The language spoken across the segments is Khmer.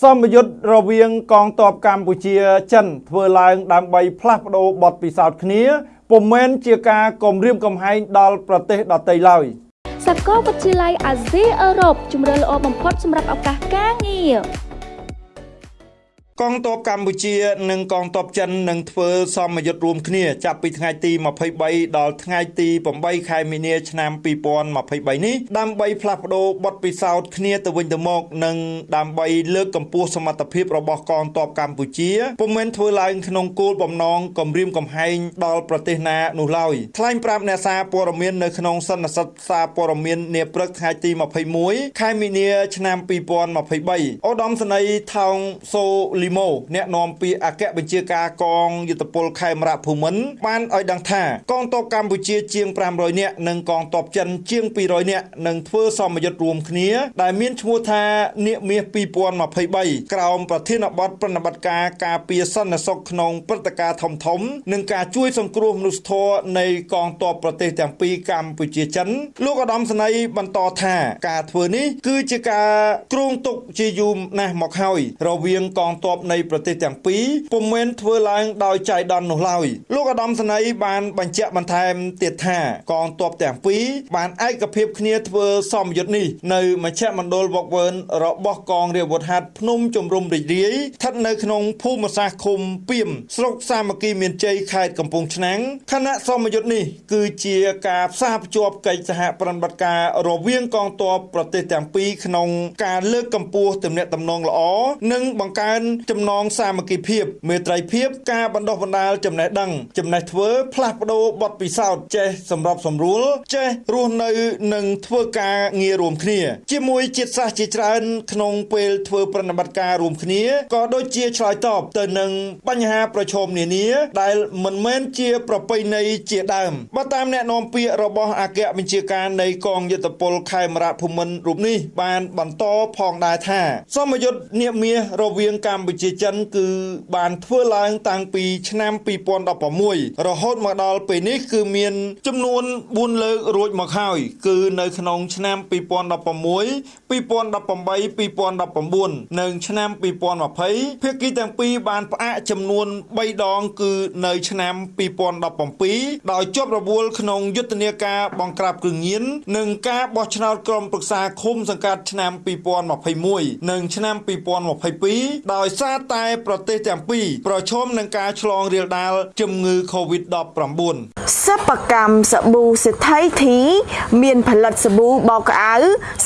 សម្ពយុទ្ធរវាងកងទ័ពកម្ពុជាចិនធ្វើឡើងដើម្បីផ្លាស់ប្ដូរបទពិសោធន៍គ្នាពុំមែនជាការគំរាមកំហែងដល់ប្រទេសដទៃឡើយសាកលវិទ្យាល័យអាស៊ីអឺរ៉ុបជំរឿនល្អបំផុតសម្រាប់ឱកាសការងារ កងទ័ពកម្ពុជានិងកងទ័ពចិននឹងធ្វើសមយុទ្ធរួមគ្នាចាប់ពីថ្ងៃទី23ដល់ថ្ងៃទី8ខែមីនាឆ្នាំ2023នេះដើម្បីផ្លាស់ប្ដូរបទពិសោធន៍គ្នាទៅវិញទៅមកនិងដើម្បីលើកកម្ពស់សមត្ថភាពរបស់កងទ័ពកម្ពុជាពុំមែនធ្វើឡើងក្នុងគោលបំណងគម្រាមកំហែងដល់ប្រទេសណានោះឡើយថ្លែងប្រាប់អ្នកសារព័ត៌មាននៅក្នុងសន្និសីទសារព័ត៌មាននាព្រឹកថ្ងៃទី21ខែមីនាឆ្នាំ2023ឧត្តមសេនីយ៍ថោងសូលីម៉ូអ្នកនាំពាក្យអគ្គបញ្ជាការកងយុទ្ធពលខេមរៈភូមិន្ទបានឲ្យដឹងថាកងទ័ពកម្ពុជាជាង500នាក់និងកងទ័ពចិនជាង200នាក់នឹងធ្វើសមយុទ្ធរួមគ្នា ដែលមានឈ្មោះថានាគមាស2023ក្រោមប្រធានបទប្រណិប័តការការពារសន្តិសុខក្នុងព្រឹត្តិការណ៍ធំធំ និងការជួយសង្គ្រោះមនុស្សធម៌នៃកងទ័ពប្រទេសទាំងពីរកម្ពុជាចិនលោកឧត្តមសេនីយ៍បន្តថាការធ្វើនេះគឺជាការគ្រោងទុកជាយូរណាស់មកហើយរវាងកងទ័ពនៃប្រទេសទាំងពីរពុំមែនធ្វើឡើងដោយចៃដន្យនោះឡើយលោកឧត្តមសេនីយ៍បានបញ្ជាក់បន្ថែមទៀតថាកងទ័ពទាំងពីរបានឯកភាពគ្នាធ្វើសមយុទ្ធនេះនៅមជ្ឈមណ្ឌលវឹកវើរបស់កងរាជអាវុធហត្ថភ្នំជំរុំរីករាយស្ថិតនៅក្នុងភូមិសាស្ត្រឃុំពីមស្រុកសាមគ្គីមានជ័យខេត្តកំពង់ឆ្នាំងគណៈសមយុទ្ធនេះគឺជាការផ្សារភ្ជាប់កិច្ចសហប្រតិបត្តិការរវាងកងទ័ពប្រទេសទាំងពីរក្នុងការលើកកម្ពស់ទំនាក់ទំនងល្អនិងបង្កើនចំណងសាមគ្គីភាពមេត្រីភាពការបណ្ដុះបណ្ដាលចំណេះដឹងចំណេះធ្វើផ្លាស់ប្ដូរបទពិសោធន៍ចេះសម្របសម្រួលចេះរស់នៅនិងធ្វើការងាររួមគ្នា ជាមួយជាតិសាសន៍ជាច្រើន ក្នុងពេលធ្វើប្រតិបត្តិការរួមគ្នាក៏ដូចជាឆ្លើយតបទៅនឹងបញ្ហាប្រឈមនានា ដែលមិនមែនជាប្រពៃណីជាដើមបើតាមអ្នកនាំពាក្យរបស់អគ្គបញ្ជាការនៃកងយុទ្ធពលខេមរៈភូមិន្ទរូបនេះបានបន្តផងដែរថា សមយុទ្ធនាគមាសរវាងកម្ពុជាចិនគឺបានធ្វើឡើងតាំងពីឆ្នាំ2016រហូតមកដល់ពេលនេះគឺមានចំនួន4លើករួចមកហើយគឺនៅក្នុងឆ្នាំ2016 2018 2019និងឆ្នាំ2020ភាគីទាំងពីរបានផ្អាកចំនួន3ដងគឺនៅឆ្នាំ2017ដោយជាប់រវល់ក្នុងយុទ្ធនាការបង្ក្រាបគ្រឿងញៀននិងការបោះឆ្នោតក្រុមប្រឹក្សាឃុំសង្កាត់ឆ្នាំ2021និងឆ្នាំ2022ដោយសារតែប្រទេសទាំងពីរប្រឈមនឹងការឆ្លងរាលដាលជំងឺ Covid-19 សិប្បកម្មសាប៊ូសេដ្ឋីធី មានផលិតសាប៊ូបោកក្អៅ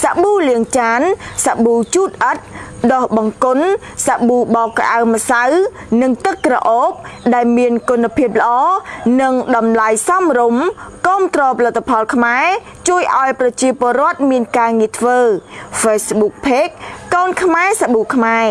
សាប៊ូលាងចានសាប៊ូជូតអិតដោះបង្គន់សាប៊ូបោកក្អៅម្សៅ និងទឹកក្រអូប ដែលមានគុណភាពល្អនិងតម្លៃសមរម្យគាំទ្រផលិតផលខ្មែរជួយឲ្យប្រជាពលរដ្ឋមានការងារធ្វើ Facebook Page កូនខ្មែរសាប៊ូខ្មែរ